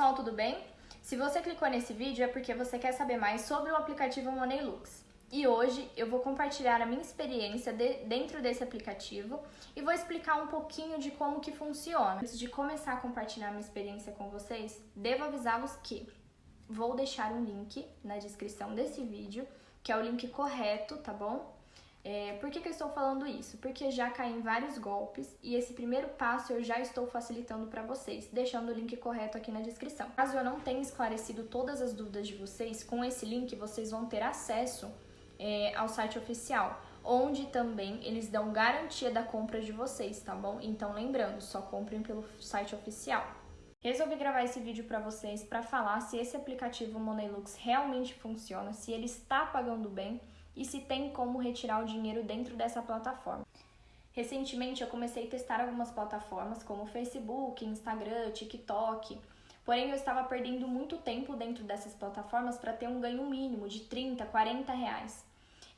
pessoal, tudo bem? Se você clicou nesse vídeo é porque você quer saber mais sobre o aplicativo Moneylux. E hoje eu vou compartilhar a minha experiência de, dentro desse aplicativo e vou explicar um pouquinho de como que funciona. Antes de começar a compartilhar minha experiência com vocês, devo avisá-los que vou deixar um link na descrição desse vídeo, que é o link correto, tá bom? É, por que, que eu estou falando isso? Porque já caí em vários golpes e esse primeiro passo eu já estou facilitando para vocês, deixando o link correto aqui na descrição. Caso eu não tenha esclarecido todas as dúvidas de vocês, com esse link vocês vão ter acesso é, ao site oficial, onde também eles dão garantia da compra de vocês, tá bom? Então lembrando, só comprem pelo site oficial. Resolvi gravar esse vídeo para vocês para falar se esse aplicativo Moneylux realmente funciona, se ele está pagando bem e se tem como retirar o dinheiro dentro dessa plataforma. Recentemente eu comecei a testar algumas plataformas como Facebook, Instagram, TikTok, porém eu estava perdendo muito tempo dentro dessas plataformas para ter um ganho mínimo de 30, 40 reais.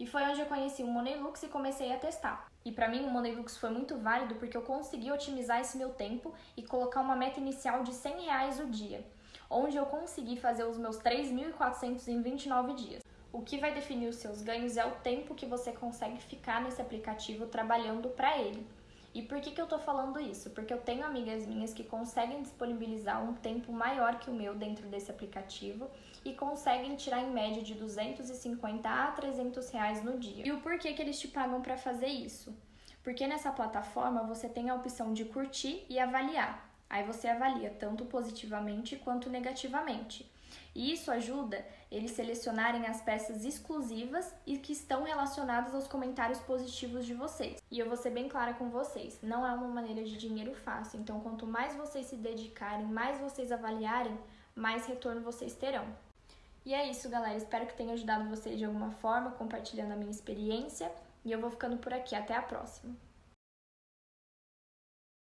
E foi onde eu conheci o Moneylux e comecei a testar. E para mim o Moneylux foi muito válido porque eu consegui otimizar esse meu tempo e colocar uma meta inicial de 100 reais o dia, onde eu consegui fazer os meus 3.400 em 29 dias. O que vai definir os seus ganhos é o tempo que você consegue ficar nesse aplicativo trabalhando para ele. E por que, que eu tô falando isso? Porque eu tenho amigas minhas que conseguem disponibilizar um tempo maior que o meu dentro desse aplicativo e conseguem tirar em média de 250 a 300 reais no dia. E o porquê que eles te pagam para fazer isso? Porque nessa plataforma você tem a opção de curtir e avaliar. Aí você avalia tanto positivamente quanto negativamente. E isso ajuda eles selecionarem as peças exclusivas e que estão relacionadas aos comentários positivos de vocês. E eu vou ser bem clara com vocês, não é uma maneira de dinheiro fácil, então quanto mais vocês se dedicarem, mais vocês avaliarem, mais retorno vocês terão. E é isso, galera. Espero que tenha ajudado vocês de alguma forma, compartilhando a minha experiência. E eu vou ficando por aqui. Até a próxima!